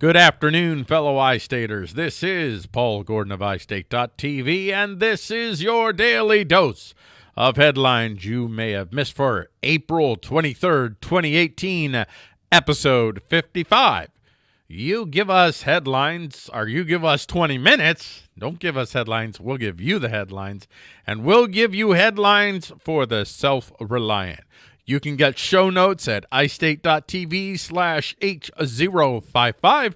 Good afternoon, fellow iStaters. This is Paul Gordon of iState.tv, and this is your daily dose of headlines you may have missed for April 23rd, 2018, episode 55. You give us headlines, or you give us 20 minutes. Don't give us headlines. We'll give you the headlines, and we'll give you headlines for the self reliant. You can get show notes at istate.tv slash H055,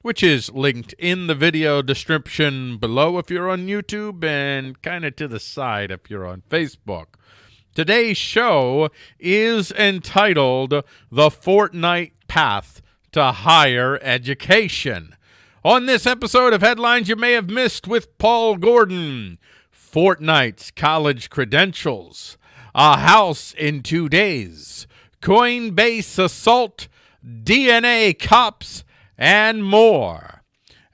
which is linked in the video description below if you're on YouTube and kind of to the side if you're on Facebook. Today's show is entitled The Fortnite Path to Higher Education. On this episode of Headlines You May Have Missed with Paul Gordon, Fortnite's college credentials, a house in two days, Coinbase assault, DNA cops, and more.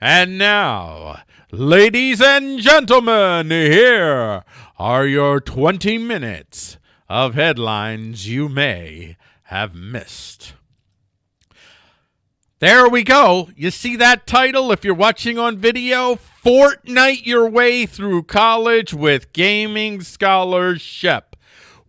And now, ladies and gentlemen, here are your 20 minutes of headlines you may have missed. There we go. You see that title if you're watching on video? Fortnite Your Way Through College with Gaming Scholarship.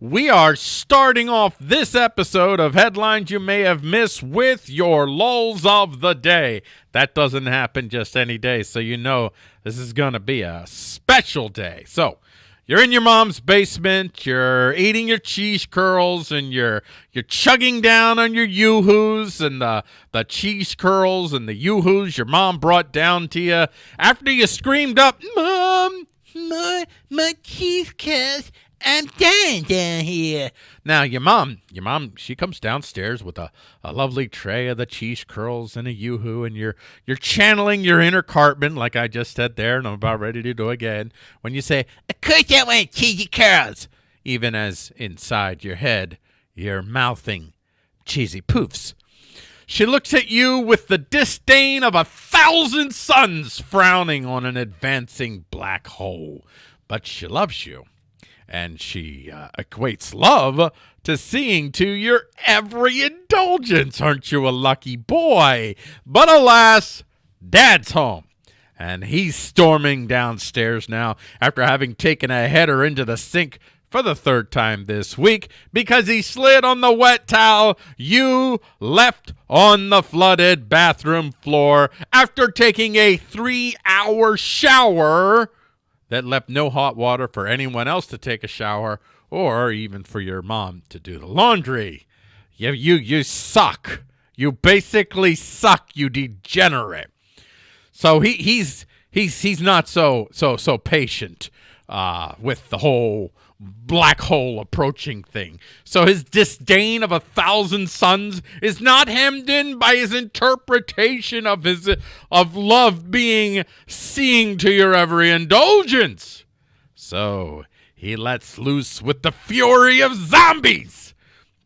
We are starting off this episode of Headlines You May Have Missed with your lulls of the day. That doesn't happen just any day, so you know this is going to be a special day. So, you're in your mom's basement, you're eating your cheese curls, and you're you're chugging down on your yoo-hoos and the, the cheese curls and the yoo-hoos your mom brought down to you after you screamed up, Mom, my, my cheese curls I'm dying down here. Uh, now, your mom, your mom, she comes downstairs with a, a lovely tray of the cheese curls and a yoo-hoo, and you're you're channeling your inner Cartman, like I just said there, and I'm about ready to do again. When you say, "Of course I want cheesy curls," even as inside your head you're mouthing cheesy poofs. She looks at you with the disdain of a thousand suns frowning on an advancing black hole, but she loves you and she uh, equates love to seeing to your every indulgence. Aren't you a lucky boy? But alas, Dad's home. And he's storming downstairs now after having taken a header into the sink for the third time this week because he slid on the wet towel you left on the flooded bathroom floor after taking a three hour shower that left no hot water for anyone else to take a shower or even for your mom to do the laundry. You, you, you suck. You basically suck, you degenerate. So he, he's he's he's not so so so patient uh, with the whole black hole approaching thing. So his disdain of a thousand suns is not hemmed in by his interpretation of his of love being seeing to your every indulgence. So he lets loose with the fury of zombies.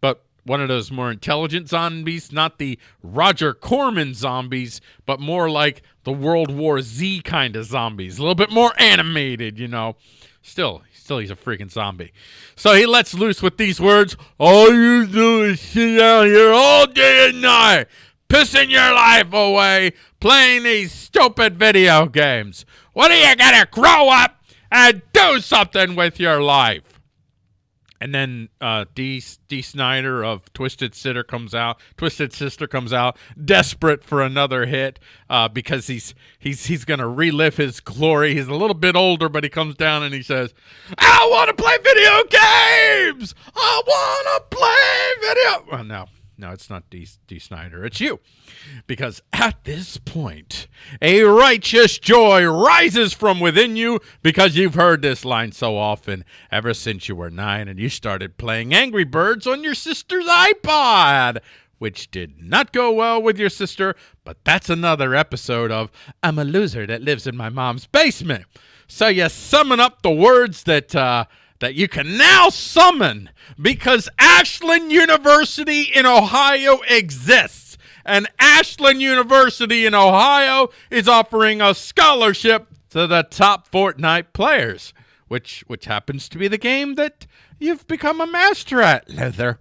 But one of those more intelligent zombies, not the Roger Corman zombies, but more like the World War Z kind of zombies. A little bit more animated, you know. Still, still he's a freaking zombie. So he lets loose with these words All you do is sit out here all day and night, pissing your life away, playing these stupid video games. What are you to grow up and do something with your life? And then uh, D D Snider of Twisted Sister comes out. Twisted Sister comes out, desperate for another hit uh, because he's he's he's gonna relive his glory. He's a little bit older, but he comes down and he says, "I want to play video games. I want to play video." Well, no, no, it's not D, D. Snider. It's you. Because at this point, a righteous joy rises from within you because you've heard this line so often ever since you were nine and you started playing Angry Birds on your sister's iPod, which did not go well with your sister, but that's another episode of I'm a loser that lives in my mom's basement. So you summon up the words that, uh, that you can now summon because Ashland University in Ohio exists. And Ashland University in Ohio is offering a scholarship to the top Fortnite players, which which happens to be the game that you've become a master at, Leather.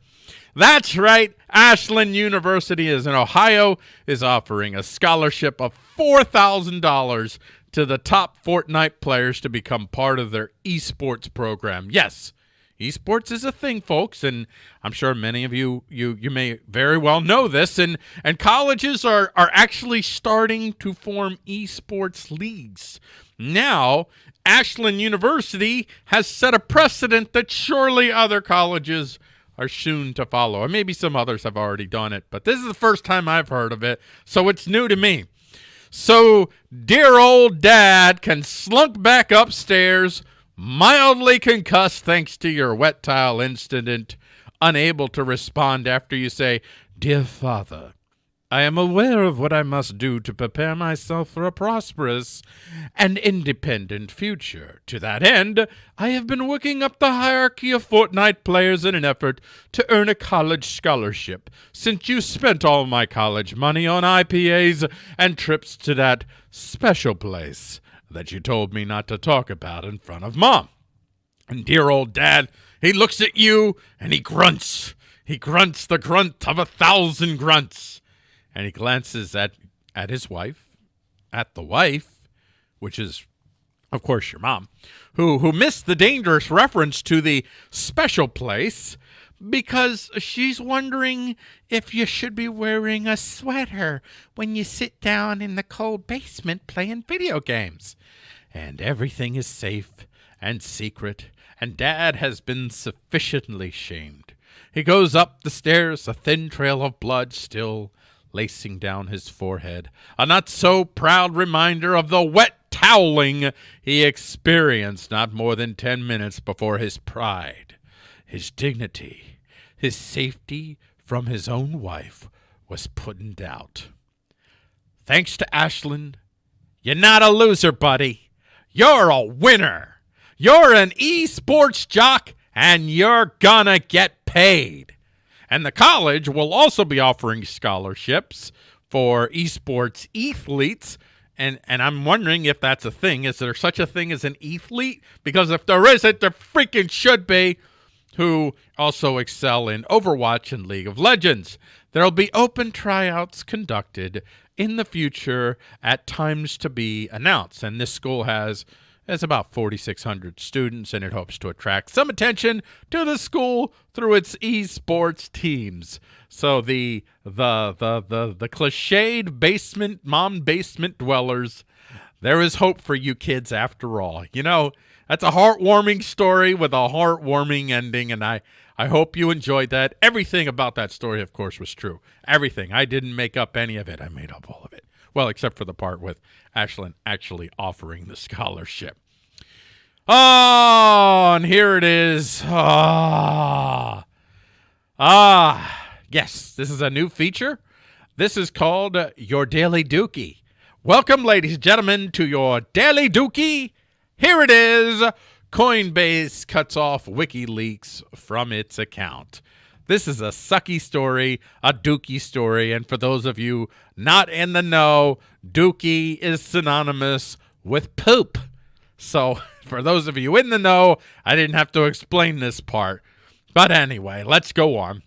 That's right. Ashland University is in Ohio is offering a scholarship of $4,000 to the top Fortnite players to become part of their esports program. Yes, esports is a thing, folks, and I'm sure many of you you you may very well know this. And and colleges are are actually starting to form esports leagues now. Ashland University has set a precedent that surely other colleges are soon to follow. And maybe some others have already done it, but this is the first time I've heard of it, so it's new to me. So dear old dad can slunk back upstairs, mildly concussed thanks to your wet tile incident, unable to respond after you say, Dear father, I am aware of what I must do to prepare myself for a prosperous and independent future. To that end, I have been working up the hierarchy of Fortnite players in an effort to earn a college scholarship, since you spent all my college money on IPAs and trips to that special place that you told me not to talk about in front of Mom. And dear old Dad, he looks at you and he grunts. He grunts the grunt of a thousand grunts and he glances at at his wife, at the wife, which is of course your mom, who who missed the dangerous reference to the special place because she's wondering if you should be wearing a sweater when you sit down in the cold basement playing video games. And everything is safe and secret, and Dad has been sufficiently shamed. He goes up the stairs, a thin trail of blood still lacing down his forehead, a not so proud reminder of the wet toweling he experienced not more than ten minutes before his pride, his dignity, his safety from his own wife was put in doubt. Thanks to Ashland, you're not a loser, buddy. You're a winner. You're an esports jock, and you're gonna get paid. And the college will also be offering scholarships for esports athletes. And, and I'm wondering if that's a thing. Is there such a thing as an athlete? Because if there isn't, there freaking should be, who also excel in Overwatch and League of Legends. There'll be open tryouts conducted in the future at times to be announced. And this school has has about 4,600 students, and it hopes to attract some attention to the school through its esports teams. So the the the the the cliched basement mom basement dwellers, there is hope for you kids after all. You know, that's a heartwarming story with a heartwarming ending, and I I hope you enjoyed that. Everything about that story, of course, was true. Everything. I didn't make up any of it. I made up all of it. Well, except for the part with Ashland actually offering the scholarship. Oh, and here it is. Ah. Ah. Yes, this is a new feature. This is called Your Daily Dookie. Welcome, ladies and gentlemen, to your Daily Dookie. Here it is. Coinbase cuts off WikiLeaks from its account. This is a sucky story, a dookie story, and for those of you not in the know, dookie is synonymous with poop. So, for those of you in the know, I didn't have to explain this part. But anyway, let's go on.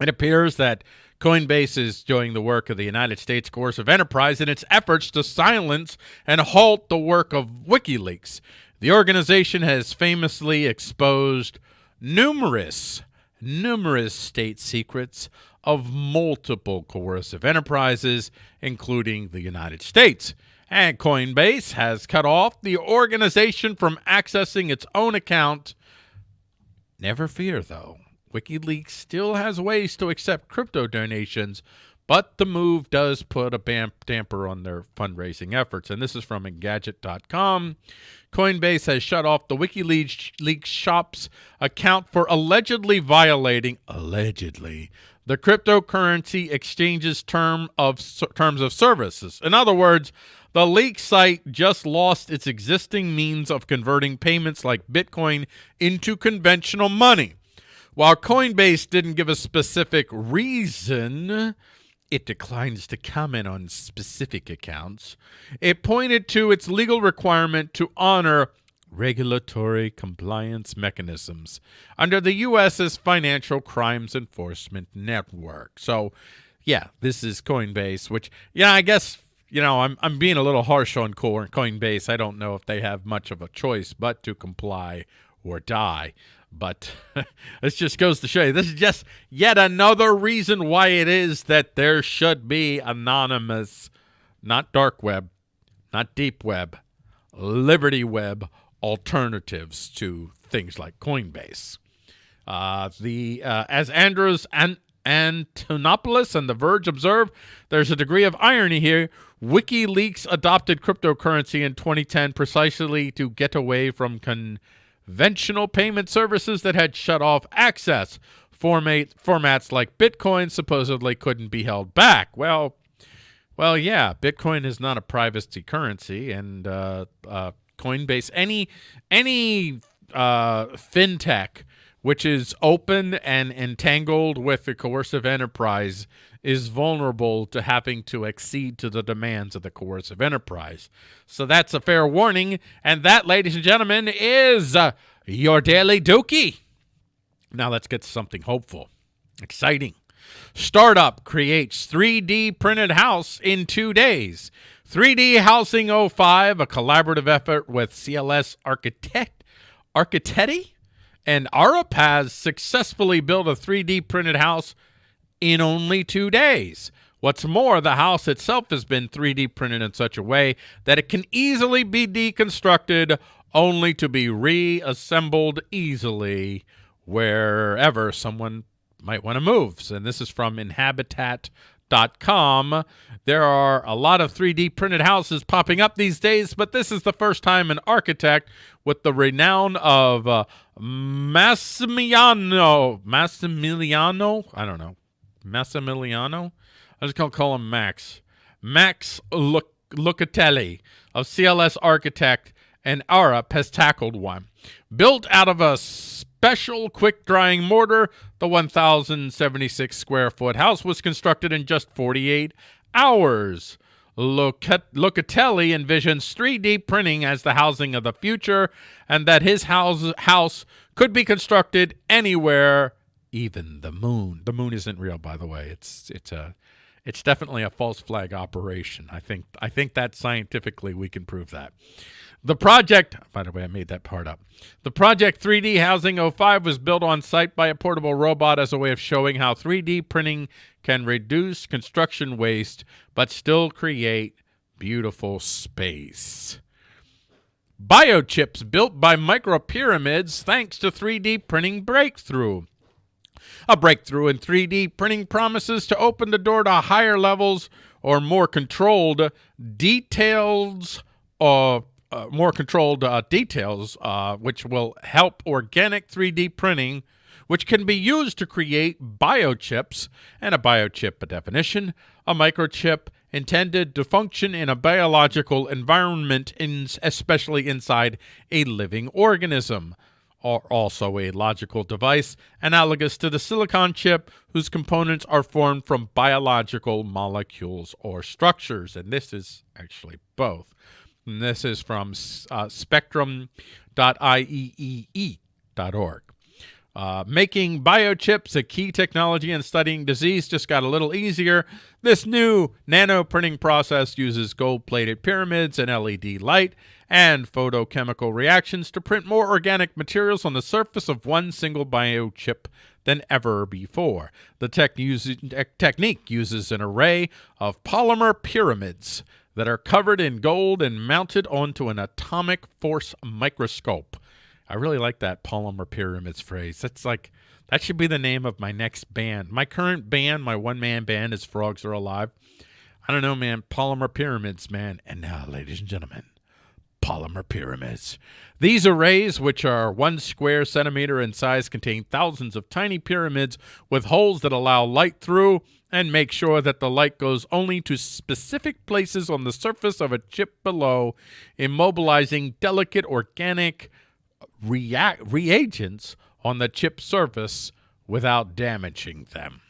It appears that Coinbase is doing the work of the United States Coercive Enterprise in its efforts to silence and halt the work of WikiLeaks. The organization has famously exposed numerous numerous state secrets of multiple coercive enterprises, including the United States. And Coinbase has cut off the organization from accessing its own account. Never fear, though. WikiLeaks still has ways to accept crypto donations, but the move does put a damper on their fundraising efforts. And this is from Engadget.com. Coinbase has shut off the WikiLeaks shop's account for allegedly violating, allegedly, the cryptocurrency exchange's term of terms of services. In other words, the leak site just lost its existing means of converting payments like Bitcoin into conventional money. While Coinbase didn't give a specific reason, it declines to comment on specific accounts. It pointed to its legal requirement to honor regulatory compliance mechanisms under the U.S.'s Financial Crimes Enforcement Network. So, yeah, this is Coinbase, which, yeah, I guess, you know, I'm, I'm being a little harsh on Coinbase. I don't know if they have much of a choice but to comply or die. But this just goes to show you this is just yet another reason why it is that there should be anonymous, not dark web, not deep web, Liberty Web alternatives to things like Coinbase. Uh, the uh, as Andreas and Antonopoulos and The Verge observe, there's a degree of irony here. WikiLeaks adopted cryptocurrency in 2010 precisely to get away from conventional payment services that had shut off access. Format, formats like Bitcoin supposedly couldn't be held back. Well, well, yeah, Bitcoin is not a privacy currency, and uh, uh, Coinbase, any any uh, fintech which is open and entangled with the coercive enterprise is vulnerable to having to accede to the demands of the coercive enterprise. So that's a fair warning. And that, ladies and gentlemen, is uh, your Daily Dookie. Now let's get something hopeful, exciting. Startup creates 3D printed house in two days. 3D Housing 05, a collaborative effort with CLS Architect, Architetti and Arup has successfully built a 3D printed house in only two days. What's more, the house itself has been 3D printed in such a way that it can easily be deconstructed only to be reassembled easily wherever someone might want to move. And this is from Inhabitat Com. There are a lot of 3D printed houses popping up these days, but this is the first time an architect with the renown of uh, Massimiliano, Massimiliano, I don't know, Massimiliano? I just gonna call him Max. Max Locatelli of CLS Architect and Arup has tackled one. Built out of a special quick drying mortar, the 1,076 square foot house was constructed in just 48 hours. Locatelli envisions 3D printing as the housing of the future and that his house, house could be constructed anywhere, even the moon. The moon isn't real, by the way. It's it's a it's definitely a false flag operation. I think I think that scientifically we can prove that. The project, by the way, I made that part up. The Project 3D Housing 05 was built on site by a portable robot as a way of showing how 3D printing can reduce construction waste but still create beautiful space. Biochips built by micropyramids thanks to 3D printing breakthrough. A breakthrough in 3D printing promises to open the door to higher levels or more controlled details of uh, more controlled uh, details, uh, which will help organic 3D printing, which can be used to create biochips. And a biochip, a definition, a microchip intended to function in a biological environment, in, especially inside a living organism. Or also a logical device analogous to the silicon chip, whose components are formed from biological molecules or structures. And this is actually both. And this is from uh, spectrum.ieee.org. Uh, making biochips a key technology in studying disease just got a little easier. This new nano printing process uses gold plated pyramids and LED light and photochemical reactions to print more organic materials on the surface of one single biochip than ever before. The tech uses, technique uses an array of polymer pyramids that are covered in gold and mounted onto an atomic force microscope. I really like that polymer pyramids phrase. That's like that should be the name of my next band. My current band, my one man band, is Frogs Are Alive. I don't know, man. Polymer pyramids, man. And now, ladies and gentlemen, polymer pyramids. These arrays, which are one square centimeter in size, contain thousands of tiny pyramids with holes that allow light through and make sure that the light goes only to specific places on the surface of a chip below, immobilizing delicate organic react reagents on the chip surface without damaging them.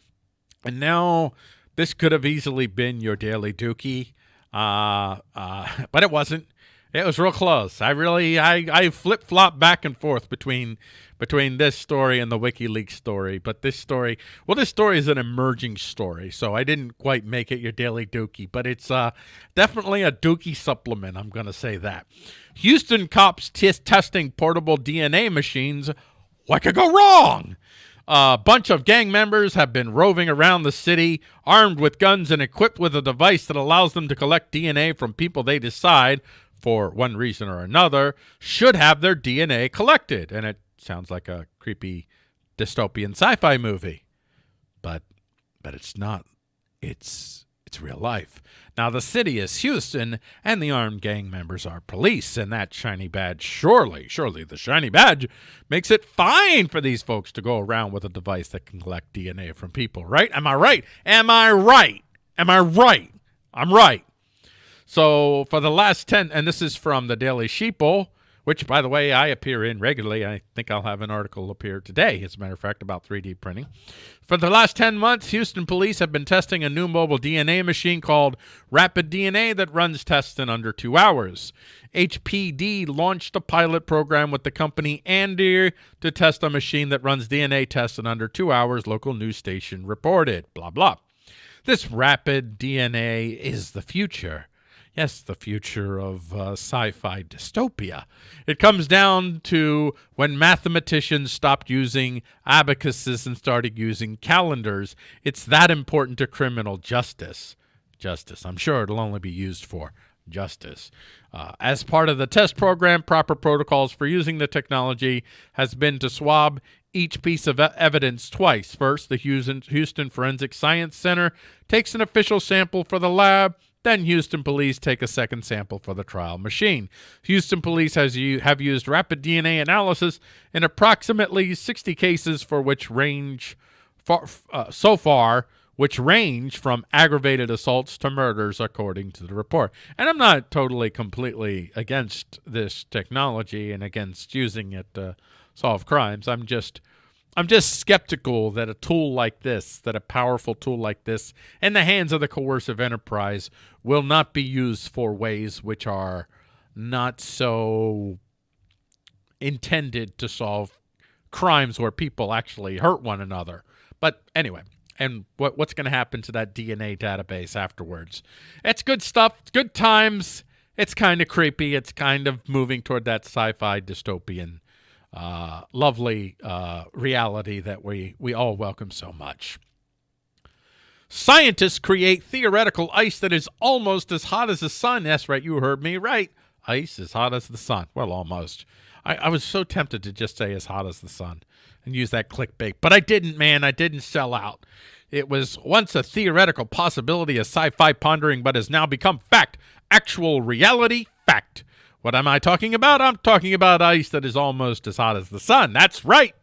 And now this could have easily been your daily dookie, uh, uh, but it wasn't. It was real close. I really I, I flip flop back and forth between between this story and the WikiLeaks story. But this story, well, this story is an emerging story, so I didn't quite make it your daily dookie, but it's uh, definitely a dookie supplement. I'm going to say that. Houston cops testing portable DNA machines. What could go wrong? A bunch of gang members have been roving around the city armed with guns and equipped with a device that allows them to collect DNA from people they decide, for one reason or another, should have their DNA collected. And it sounds like a creepy dystopian sci-fi movie. But but it's not. It's it's real life. Now, the city is Houston, and the armed gang members are police, and that shiny badge, surely, surely the shiny badge makes it fine for these folks to go around with a device that can collect DNA from people, right? Am I right? Am I right? Am I right? I'm right. So, for the last 10, and this is from the Daily Sheeple, which, by the way, I appear in regularly. I think I'll have an article appear today, as a matter of fact, about 3D printing. For the last 10 months, Houston police have been testing a new mobile DNA machine called Rapid DNA that runs tests in under two hours. HPD launched a pilot program with the company ANDE to test a machine that runs DNA tests in under two hours, local news station reported. Blah, blah. This rapid DNA is the future yes, the future of uh, sci-fi dystopia. It comes down to when mathematicians stopped using abacuses and started using calendars. It's that important to criminal justice. Justice. I'm sure it'll only be used for justice. Uh, as part of the test program, proper protocols for using the technology has been to swab each piece of evidence twice. First, the Houston, Houston Forensic Science Center takes an official sample for the lab, then Houston police take a second sample for the trial machine. Houston police has have used rapid DNA analysis in approximately 60 cases for which range far, uh, so far which range from aggravated assaults to murders, according to the report. And I'm not totally completely against this technology and against using it to solve crimes. I'm just I'm just skeptical that a tool like this, that a powerful tool like this, in the hands of the coercive enterprise, will not be used for ways which are not so intended to solve crimes where people actually hurt one another. But anyway, and what what's going to happen to that DNA database afterwards? It's good stuff. Good times. It's kind of creepy. It's kind of moving toward that sci-fi dystopian uh, lovely uh, reality that we, we all welcome so much. Scientists create theoretical ice that is almost as hot as the sun. That's right, you heard me right. Ice as hot as the sun. Well, almost. I, I was so tempted to just say as hot as the sun and use that clickbait, but I didn't, man. I didn't sell out. It was once a theoretical possibility, a sci fi pondering, but has now become fact. Actual reality, fact. What am I talking about? I'm talking about ice that is almost as hot as the sun. That's right.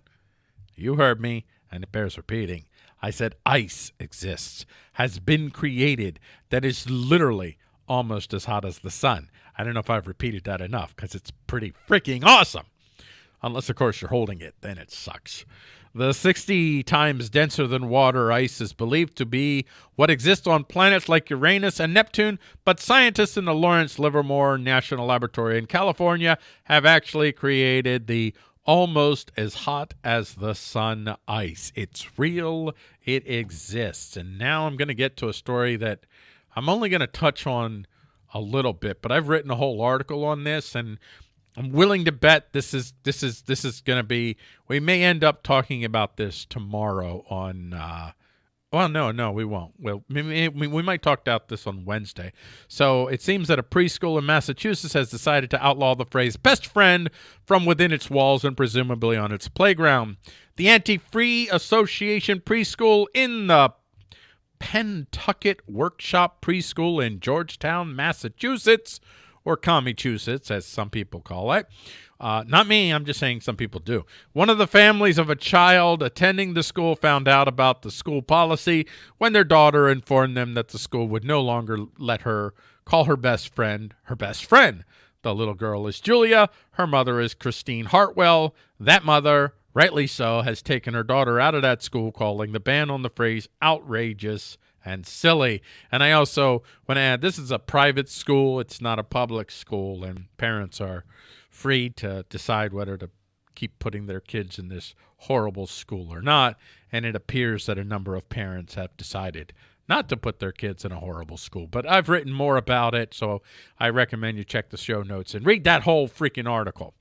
You heard me, and it bears repeating. I said ice exists, has been created, that is literally almost as hot as the sun. I don't know if I've repeated that enough because it's pretty freaking awesome. Unless, of course, you're holding it, then it sucks. The 60 times denser than water ice is believed to be what exists on planets like Uranus and Neptune, but scientists in the Lawrence Livermore National Laboratory in California have actually created the almost as hot as the sun ice. It's real, it exists. And now I'm going to get to a story that I'm only going to touch on a little bit, but I've written a whole article on this and I'm willing to bet this is this is this is going to be. We may end up talking about this tomorrow on. Uh, well, no, no, we won't. Well, we, might talk about this on Wednesday. So it seems that a preschool in Massachusetts has decided to outlaw the phrase "best friend" from within its walls and presumably on its playground. The Anti-Free Association preschool in the Pentucket Workshop Preschool in Georgetown, Massachusetts or Commichusetts, as some people call it. Uh, not me, I'm just saying some people do. One of the families of a child attending the school found out about the school policy when their daughter informed them that the school would no longer let her call her best friend her best friend. The little girl is Julia. Her mother is Christine Hartwell. That mother, rightly so, has taken her daughter out of that school, calling the ban on the phrase outrageous and silly. And I also want to add this is a private school, it's not a public school, and parents are free to decide whether to keep putting their kids in this horrible school or not. And it appears that a number of parents have decided not to put their kids in a horrible school. But I've written more about it, so I recommend you check the show notes and read that whole freaking article.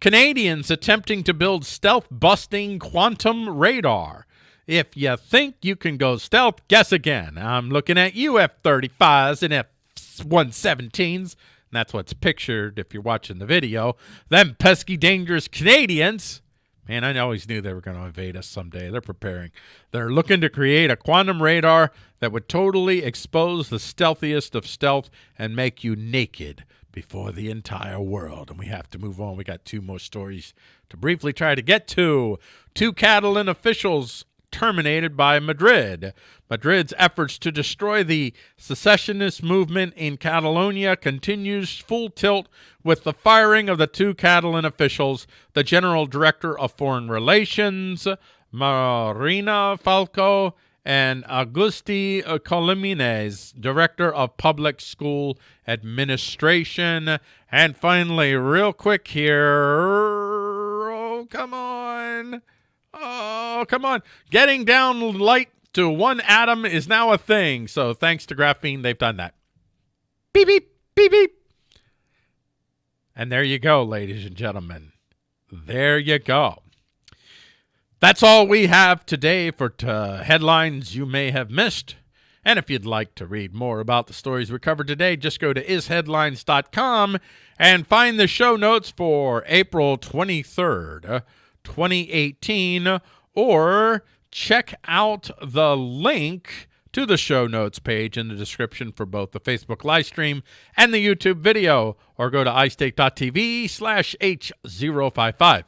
Canadians attempting to build stealth busting quantum radar. If you think you can go stealth, guess again. I'm looking at you, F 35s and F 117s. That's what's pictured if you're watching the video. Them pesky, dangerous Canadians. Man, I always knew they were going to invade us someday. They're preparing. They're looking to create a quantum radar that would totally expose the stealthiest of stealth and make you naked before the entire world. And we have to move on. We got two more stories to briefly try to get to. Two Catalan officials terminated by Madrid. Madrid's efforts to destroy the secessionist movement in Catalonia continues full tilt with the firing of the two Catalan officials, the general director of foreign relations, Marina Falco, and Agustí Colomines, director of public school administration. And finally, real quick here, oh, come on. Oh, come on. Getting down light to one atom is now a thing. So thanks to graphene, they've done that. Beep, beep, beep, beep. And there you go, ladies and gentlemen. There you go. That's all we have today for t- uh, headlines you may have missed. And if you'd like to read more about the stories we covered today, just go to isheadlines.com and find the show notes for April 23rd, 2018, or check out the link to the show notes page in the description for both the Facebook live stream and the YouTube video, or go to iState.tv slash H055.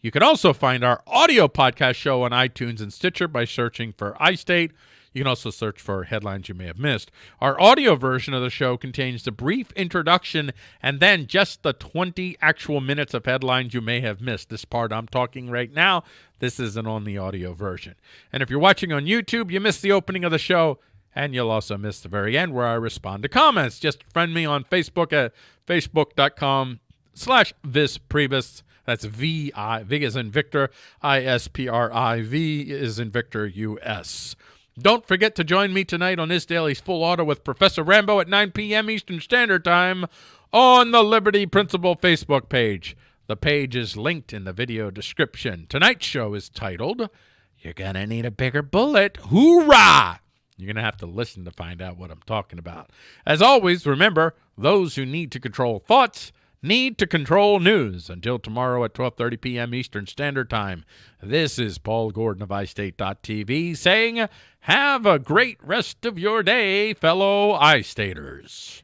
You can also find our audio podcast show on iTunes and Stitcher by searching for iState. You can also search for headlines you may have missed. Our audio version of the show contains the brief introduction and then just the 20 actual minutes of headlines you may have missed. This part I'm talking right now, this isn't on the audio version. And if you're watching on YouTube, you missed the opening of the show. And you'll also miss the very end where I respond to comments. Just friend me on Facebook at facebook.com slash Vis That's V I V is in Victor, I S P R I V is in Victor U S. Don't forget to join me tonight on this daily's full auto with Professor Rambo at 9 p.m. Eastern Standard Time on the Liberty Principle Facebook page. The page is linked in the video description. Tonight's show is titled, You're Gonna Need a Bigger Bullet. Hoorah! You're going to have to listen to find out what I'm talking about. As always, remember, those who need to control thoughts need to control news. Until tomorrow at 12:30 p.m. Eastern Standard Time. This is Paul Gordon of iState.tv saying, "Have a great rest of your day, fellow iStaters."